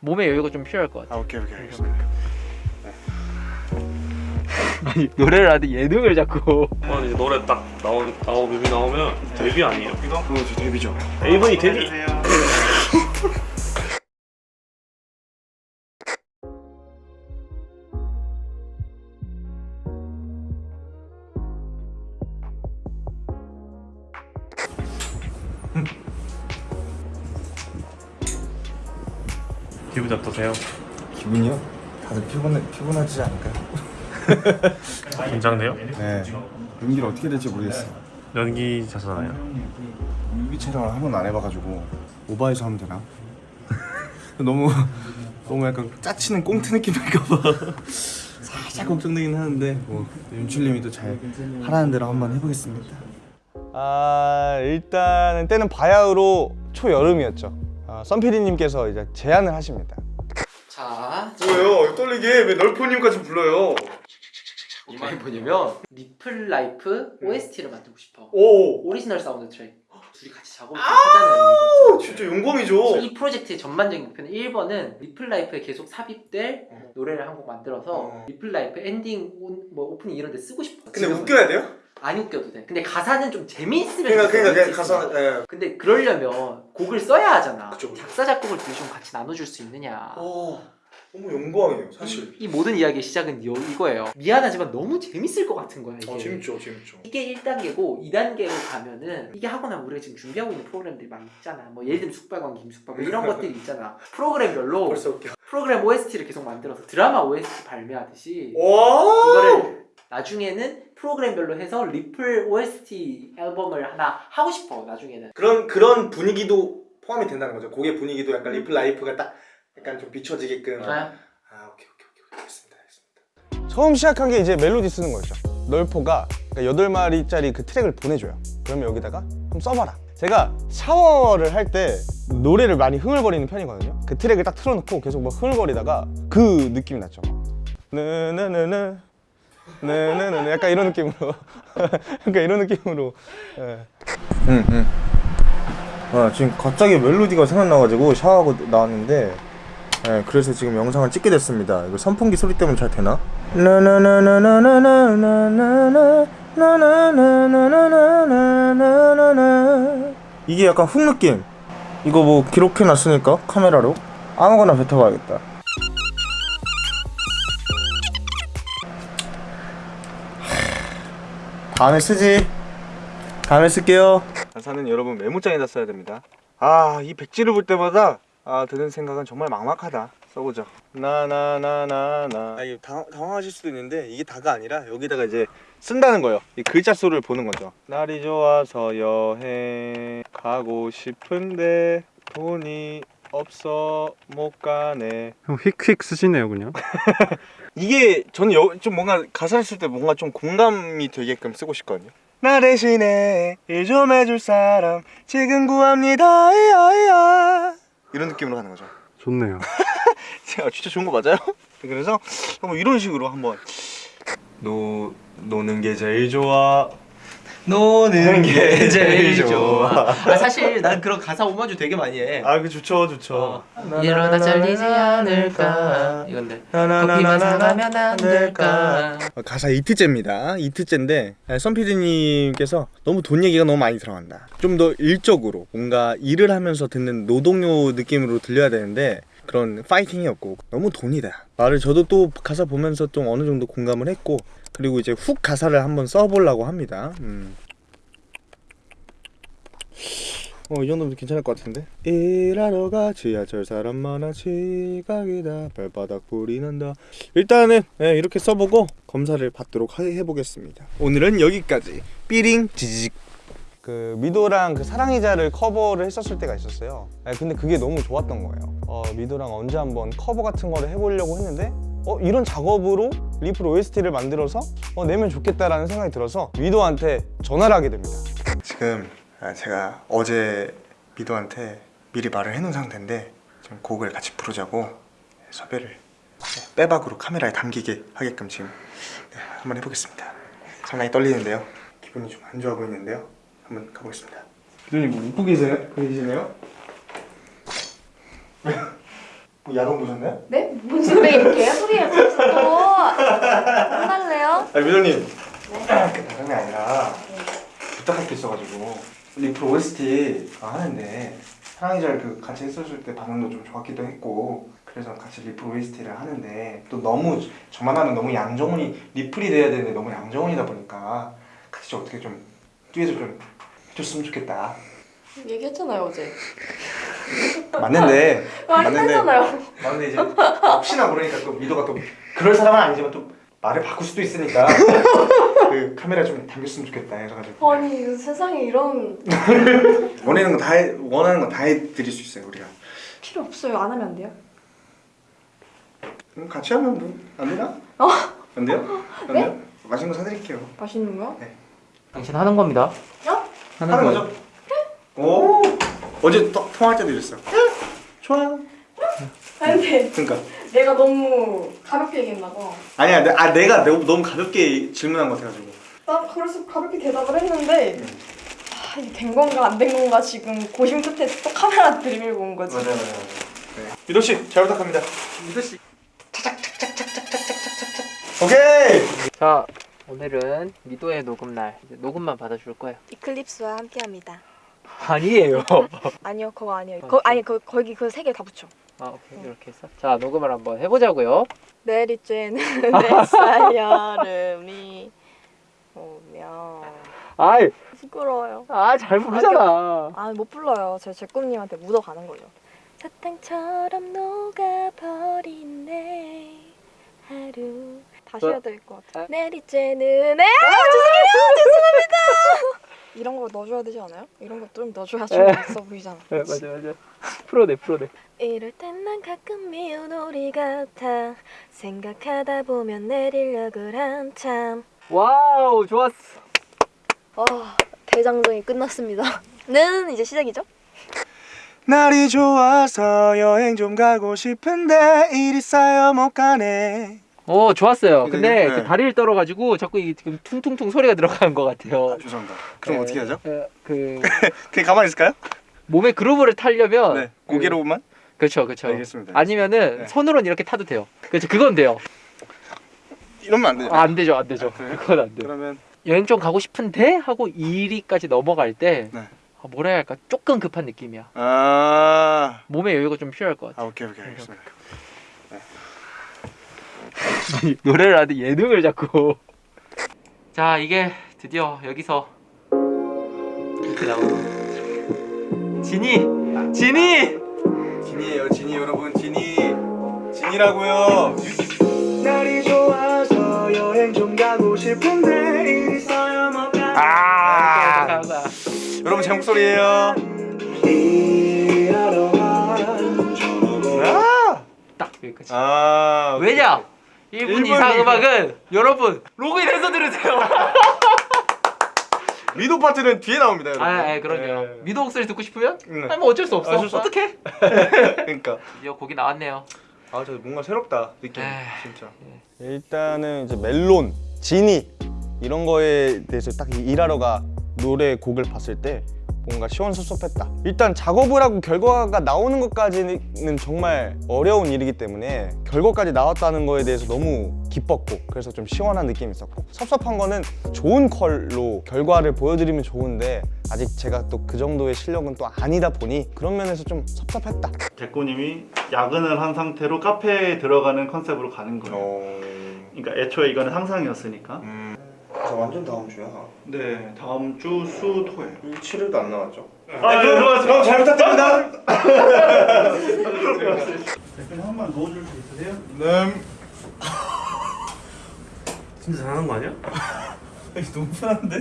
몸의 여유가 좀 필요할 것 같아요. 아 오케이 오케이 네, 알겠습니다. 네. 아니 노래를 하는데 예능을 자꾸 아, 이제 노래 딱 나온 나오 뮤비 나오면 데뷔 아니에요? 이거? 그거 데뷔죠. 에이븐이 데뷔. 기분이 어떠세요? 기분이요? 다들 피곤해, 피곤하지 않을까? 긴장돼요? 네 연기를 어떻게 될지 모르겠어요 연기자잖아요 연기 촬영을 한 번 안 해봐가지고 오바해서 하면 되나? 너무 너무 약간 짜치는 꽁트 느낌일까봐 살짝 걱정되긴 하는데 뭐 윤출님이 또 잘 하라는 대로 한번 해보겠습니다 아 일단 때는 바야흐로 초여름이었죠 어, 썬피디님께서 이제 제안을 하십니다 자 뭐예요? 떨리게 왜 널포님까지 불러요? 제안이 뭐냐면 리플 라이프 OST를 만들고 싶어 오. 오리지널 사운드 트랙 둘이 같이 작업하잖아요 진짜 영광이죠 이 프로젝트의 전반적인 목표는 1번은 리플라이프에 계속 삽입될 어. 노래를 한 곡 만들어서 음. 어. 리플라이프 엔딩 뭐 오프닝 이런 데 쓰고 싶어 근데 웃겨야 돼요? 안 웃겨도 돼. 근데 가사는 좀 재미있으면 그러니까 그러니까 그 가사 예. 근데 그러려면 곡을 써야 하잖아. 그쵸, 그쵸. 작사 작곡을 둘이 좀 같이 나눠줄 수 있느냐. 오, 너무 영광이에요 사실. 이, 모든 이야기의 시작은 요, 이거예요. 미안하지만 너무 재밌을 것 같은 거야 이게. 아, 재밌죠 재밌죠. 이게 1단계고 2단계로 가면은 이게 하고 나면 우리가 지금 준비하고 있는 프로그램들이 막 있잖아. 뭐 예를 들면 숙박왕 김숙박 이런 것들이 있잖아. 프로그램별로 벌써 웃겨. 프로그램 OST를 계속 만들어서 드라마 OST 발매하듯이 이거를 나중에는 프로그램별로 해서 리플 OST 앨범을 하나 하고 싶어 나중에는. 그런 그런 분위기도 포함이 된다는 거죠. 곡의 분위기도 약간 리플 라이프가 딱 약간 좀 비춰지게끔. 아, 아 오케이 오케이 오케이. 알겠습니다 알겠습니다. 처음 시작한 게 이제 멜로디 쓰는 거였죠. 널포가 그러니까 여덟 마리짜리그 트랙을 보내줘요. 그러면 여기다가 좀 써봐라. 제가 샤워를 할 때 노래를 많이 흥얼거리는 편이거든요. 그 트랙을 딱 틀어놓고 계속 막 흥얼거리다가 그 느낌이 났죠. 느느느느 네네네 약간 이런 느낌으로. 그러니까 이런 느낌으로. 네. 음, 음. 아, 지금 갑자기 멜로디가 생각나가지고 샤워하고 나왔는데 네, 그래서 지금 영상을 찍게 됐습니다. 이거 선풍기 소리 때문에 잘 되나? 이게 약간 훅 느낌. 이거 뭐 기록해놨으니까 카메라로. 아무거나 뱉어봐야겠다. 다음에 쓰지. 다음에 쓸게요. 가사는 여러분 메모장에다 써야 됩니다. 아 이 백지를 볼 때마다 아 드는 생각은 정말 막막하다. 써보죠. 나나나나나. 아, 이게 당, 당황하실 수도 있는데 이게 다가 아니라 여기다가 이제 쓴다는 거예요. 이 글자 수를 보는 거죠. 날이 좋아서 여행 가고 싶은데 돈이 없어 못 가네 형 휙휙 쓰시네요 그냥 이게 저는 여, 좀 뭔가 가사를 쓸때 뭔가 좀 공감이 되게끔 쓰고 싶거든요. 나 대신에 일 좀 해줄 사람 지금 구합니다. 이야 이야. 이런 느낌으로 하는 거죠. 좋네요 제가 진짜 좋은 거 맞아요? 그래서 한번 이런 식으로 한번 노 노는 게 제일 좋아. 노는 게 제일 좋아. 아, 사실 난 그런 가사 오마주 되게 많이 해. 아, 그 좋죠, 좋죠. 이러다 잘리지 않을까 이건데 커피만 사가면 안 될까 어, 가사 이틀째입니다. 이틀째인데 썬피디님께서 너무 돈 얘기가 너무 많이 들어간다. 좀 더 일적으로 뭔가 일을 하면서 듣는 노동요 느낌으로 들려야 되는데 그런 파이팅이 없고 너무 돈이다. 말을 저도 또 가사 보면서 좀 어느 정도 공감을 했고 그리고 이제 hook 가사를 한번 써보려고 합니다. 음. 어, 이 정도면 괜찮을 것 같은데? 일하러 가 지하철 사람 많아 지각이다 발바닥 불이 난다 일단은 예, 이렇게 써보고 검사를 받도록 하- 해보겠습니다 오늘은 여기까지 삐링 지지직 그 미도랑 그 사랑이자를 커버를 했었을 때가 있었어요. 아, 근데 그게 너무 좋았던 거예요. 어, 미도랑 언제 한번 커버 같은 거를 해보려고 했는데 어, 이런 작업으로 리플 OST를 만들어서 어, 내면 좋겠다라는 생각이 들어서 미도한테 전화를 하게 됩니다. 지금 아, 제가 어제 미도한테 미리 말을 해놓은 상태인데 지금 곡을 같이 부르자고 섭외를 네, 빼박으로 카메라에 담기게 하게끔 지금 네, 한번 해보겠습니다 상당히 떨리는데요 기분이 좀 안 좋아 보이는데요 한번 가보겠습니다 기도님 뭐 웃고 계세요? 계시네요? 뭐 야동 보셨나요? 네? 무슨 왜 이렇게 진짜 또. 혼날래요? 아 미도님. 그 다름이 아니라 부탁할 게 있어가지고. 리플 OST 하는데 사랑이잘 그 같이 했었을 때 반응도 좀 좋았기도 했고 그래서 같이 리플 OST를 하는데 또 너무 저만 하면 너무 양정훈이 리플이 돼야 되는데 너무 양정훈이다 보니까 같이 좀 어떻게 좀 뒤에서 좀 해줬으면 좋겠다. 얘기했잖아요 어제 맞는데 맞는데 말했잖아요 맞는데 이제 혹시나 모르니까 또 미도가 또 그럴 사람은 아니지만 또 말을 바꿀 수도 있으니까 그 카메라 좀 당겼으면 좋겠다 해가지고 아니 그 세상에 이런 원하는 거 다 원하는 거 다 해드릴 수 있어요 우리가 필요 없어요 안 하면 안 돼요? 그럼 같이 하면 뭐 안 되나? 어? 안 돼요? 안 네? 돼요? 맛있는 거 사드릴게요 맛있는 거요? 당신 하는 겁니다. 어? 하는 거죠? 오 어제 또 통화할 때도 이랬어요 좋아요 아니 근데 그러니까 내가 너무 가볍게 얘기했나 봐. 아니야 내, 아 내가 너무, 너무 가볍게 질문한 것 같아가지고 나 그래서 가볍게 대답을 했는데 아, 이게 된 건가 안 된 건가 지금 고심 끝에 또 카메라 들이밀고 온 거지. 맞아요 맞아요 네. 미도 씨 잘 부탁합니다 미도 씨. 오케이 자, 오늘은 미도의 녹음 날. 이제 녹음만 받아줄 거예요. 이클립스와 함께합니다. 아니에요. 아니요 그거 아니에요. 어, 거, 아니 그 거기 그 세 개 다 붙여. 아, 오케이. 이렇게 해서. 자, 녹음을 한번 해보자고요. 내리쬐는 햇살 여름이 오면 아이, 부끄러워요. 아, 잘 부르잖아. 아 못 불러요. 제 제 꿈님한테 묻어가는 거죠. 사탕처럼 녹아버린 내 하루 다시 어? 해야 될 것 같아. 아. 내리쬐는 아 죄송해요 죄송합니다. 이런 거 넣어줘야 되지 않아요? 이런 거좀 넣어줘야 좀 에. 있어 보이잖아. 네, 맞아, 맞아. 풀어내, 풀어내. 이럴 땐 난 가끔 미운 오리 같아 생각하다 보면 내리려을 한참 wow, 좋았어. 와 대장정이 끝났습니다 는 이제 시작이죠? 날이 좋아서 여행 좀 가고 싶은데 일이 쌓여 못 가네 오, 좋았어요. 근데 네. 이렇게 다리를 떨어가지고 자꾸 이게 지금 퉁퉁퉁 소리가 들어가는 것 같아요. 아, 죄송합니다 그럼 네, 어떻게 하죠? 어, 그 그냥 가만히 있을까요? 몸에 그루브를 타려면 네 그- 고개로만 그렇죠, 그렇죠. 알겠습니다. 아니면은 네. 손으로는 이렇게 타도 돼요. 그렇죠, 그건 돼요. 이러면 안 되죠 아, 안 되죠, 안 되죠. 그래요? 그건 안 돼요. 그러면 여행 좀 가고 싶은데 하고 2위까지 넘어갈 때 네. 아, 뭐라 해야 할까 조금 급한 느낌이야. 아, 몸에 여유가 좀 필요할 것 같아. 아 오케이 오케이 알겠습니다 노래를 하는데 예능을 자꾸. 자, 이게 드디어 여기서 이렇게 나오는. 진이, 진이. 진이에요 진이 여러분 진이 진이라고요 날이 좋아서 여행 좀 가고 싶은데 일이 쌓여 못 가네 아 여러분 제 목소리예요 아, 딱 여기까지. 아 왜냐? 1분, 일분 이상. 음악은 여러분 로그인해서 들으세요. 미도 파트는 뒤에 나옵니다 여러분 아, 아 그럼요. 네. 미도 목소리 듣고 싶으면? 네. 아니 뭐 어쩔 수 없어. 어쩔 수 없- 어떡해? 그러니까 드디어 곡이 나왔네요. 아 저 뭔가 새롭다 느낌 에이. 진짜 일단은 이제 멜론, 지니 이런 거에 대해서 딱 일하러 가 노래 곡을 봤을 때 뭔가 시원섭섭했다. 일단 작업을 하고 결과가 나오는 것까지는 정말 어려운 일이기 때문에 결과까지 나왔다는 거에 대해서 너무 기뻤고 그래서 좀 시원한 느낌이 있었고 섭섭한 거는 좋은 컬로 결과를 보여드리면 좋은데 아직 제가 또 그 정도의 실력은 또 아니다 보니 그런 면에서 좀 섭섭했다. 대꾸님이 야근을 한 상태로 카페에 들어가는 컨셉으로 가는 거예요. 어... 그러니까 애초에 이거는 상상이었으니까. 음... 저 완전 다음 주야 네, 다음 주 수, 토요일. 7일도 안 나왔죠? 아, 네, 들어가세요. 잘 부탁드립니다 대표님 한번 넣어줄 수 있으세요? 네 진짜 잘하는 거 아니야? 너무 편한데?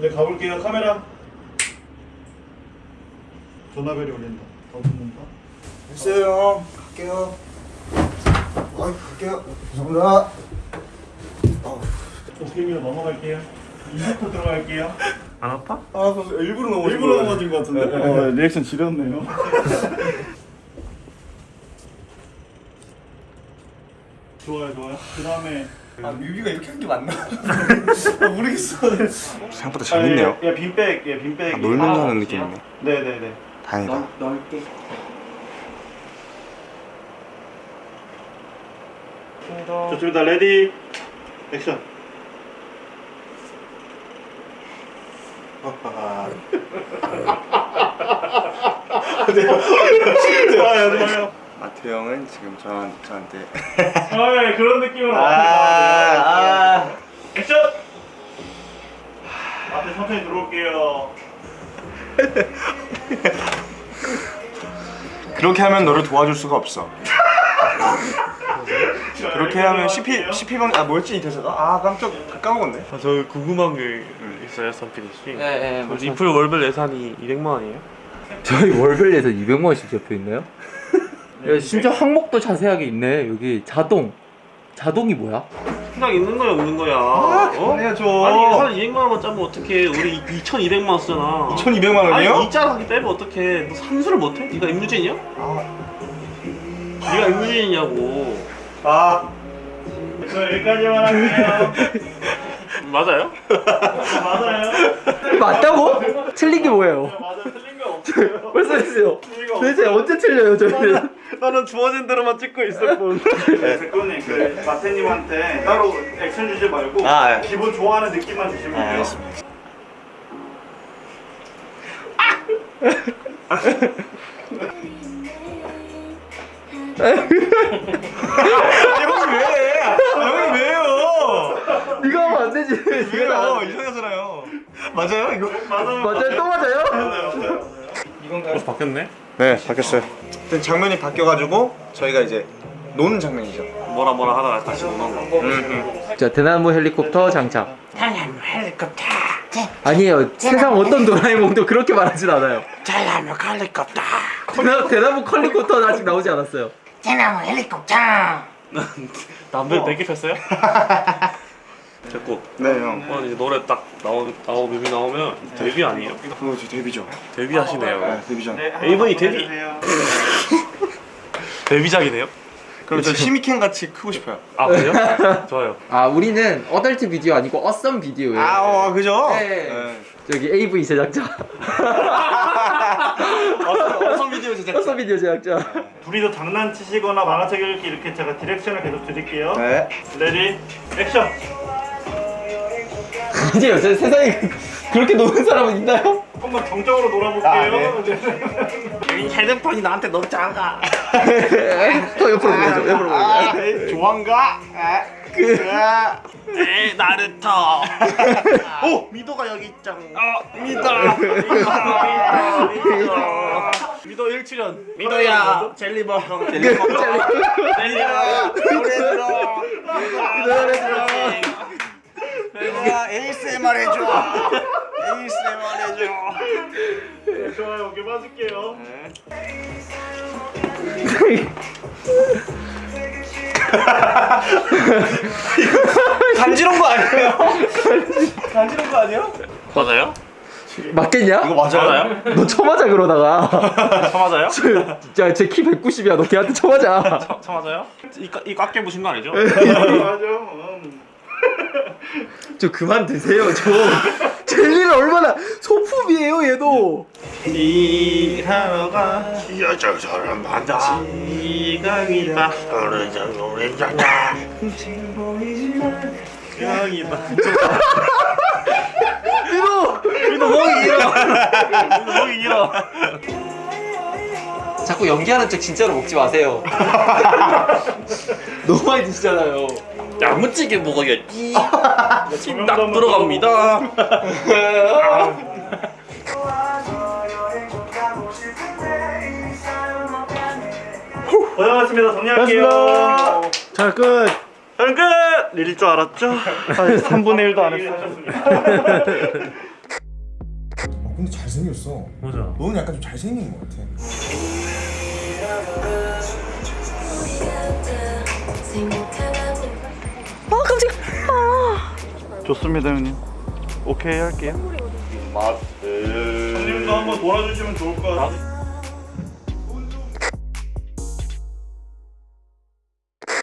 네, 가볼게요. 카메라. 전화벨이 울린다. 더 붙는다. 됐어요 갈게요 아이 갈게요 감사합니다 도깨비로 넘어갈게요. 2부터 들어갈게요. 안 아파? 아 일부러 넘어진 일부러. 넘어진 것 같은데? 어, 리액션 지렸네요. 좋아요, 좋아요. 그 다음에 아 뮤비가 이렇게 한 게 맞나? 아, 모르겠어 생각보다 재밌네요 예, 빈백, 예, 빈백. 아, 놀면서 아, 하는 그치요? 느낌이네 네 네 네. 다행이다 넓, 넓게. 좋습니다. ready action. 좋아요, 좋아요. 마태 형은 지금 저, 저한테 아, 그런 느낌으로 아, 아. 액션. 앞에 천천히 들어올게요. 그렇게 하면 너를 도와줄 수가 없어 그렇게 하면 CP, CP방 아 뭐였지 이 대사가? 아 깜짝 까먹었네 아, 저 궁금한 게 있어요, 선필이 씨. 네, 그 리플 월별 예산이 200만 원이에요? 저희 월별 예산 200만 원씩 잡혀 있나요? 야, 진짜 항목도 자세하게 있네. 여기 자동. 자동이 뭐야? 그냥 있는 거야, 없는 거야. 어? 해야죠 아니, 한 200만 원만 짜면 어떡해. 우리 2,200만 원 쓰잖아. 1200만 원이요? 아니, 이자하기 빼면 어떡해. 너 산수를 못해? 네가 임유진이야? 네가 임유진이냐고. 아 저 여기까지만 할게요. 맞아요? 맞아요. 맞다고? 틀린 게 뭐예요? 맞아요. 틀린 거 없어요. 틀린 거 도대체 언제 틀려요, 저희는? 나는 주어진 대로만 찍고 있을 뿐. 대표님 그 마태님한테 따로 액션 주지 말고 아, 예. 기본 좋아하는 느낌만 주시면 돼요. 알겠습니다. 형이 왜? 형이 왜요? 네가 하면 안 되지. 왜요? 이상하잖아요. 맞아요 이거? 맞아요. 맞아요? 또 맞아요? 벌써 바뀌었네? 네 바뀌었어요. 일단 장면이 바뀌어가지고 저희가 이제 노는 장면이죠. 뭐라 뭐라 하다가 다시 오는 거. 자, 대나무 헬리콥터 장착. 대나무 헬리콥터. 아니에요. 세상 어떤 도라에몽도 그렇게 말하진 않아요. 대나무 헬리콥터 대나, 대나무 컬리콥터는 아직 나오지 않았어요. 대나무 헬리콥터 남들 되게 폈어요? 됐고. 네 형. 어, 이제 노래 딱 나오, 나오 뮤비 나오면 데뷔 아니에요? 그거 저 데뷔죠. 데뷔 하시네요. 네 데뷔전. AV 데뷔. 데뷔작이네요? 그럼 저 시미켄 같이 크고 싶어요. 아, 그래요? 좋아요. 아, 우리는 어덜트 비디오 아니고 어썸 비디오예요. 아, 어, 그죠? 네. 저기 AV 제작자. awesome video 제작. awesome video 제작자. 둘이서 장난치시거나 만화책 읽기 이렇게 제가 direction을 계속 드릴게요. 네. ready action. 아니에요. 저 세상에 그렇게 노는 사람은 있나요? 조금만 정적으로 놀아볼게요. 아, 네. 이 헤드폰이 나한테 너무 작아 더 옆으로 보내줘. 옆으로 보내줘. 아, 좋아한가? 아, 그. 아. 에이 나루토 오 미도가 여기 있잖아 미도! 미도! 미도 1출연. 미도야 젤리버거 젤리버거 젤리버거 노래 들어 노래 들어 미도야 ASMR 해줘 ASMR 해줘 네, 좋아요. 오케이 맞을게요. 간지러운 거 아니에요? 간지러운 거 아니에요? 맞아요? 맞겠냐? 이거 맞아요? 너 쳐맞아 그러다가. 처맞아요? 진짜 제 키 190이야. 너 걔한테 쳐맞아. 처맞아요? 이꽉 깨부신 거 아니죠? 맞아. 음. 저 그만 드세요. 저 젤리는 얼마나 소품이에요, 얘도. 일하러 가 여자 사람 시간이다 어느 정도 괜찮아 대박이다. 이거 미도 목이 길어. 길어. 자꾸 연기하는 척 진짜로 먹지 마세요. 너무 많이 드시잖아요. 야무지게 먹어야지. 딱 들어갑니다. 고생하셨습니다. 정리할게요. 자, 끝. 저는 끝! 내릴 줄 알았죠? 3분의 1도 안 했어요. 어, 근데 잘생겼어. 맞아. 너는 약간 좀 잘생긴 것 같아. 좋습니다, 형님. 오케이 할게요. 맛. 형님도 한번 놀아주시면 좋을 것 같아요.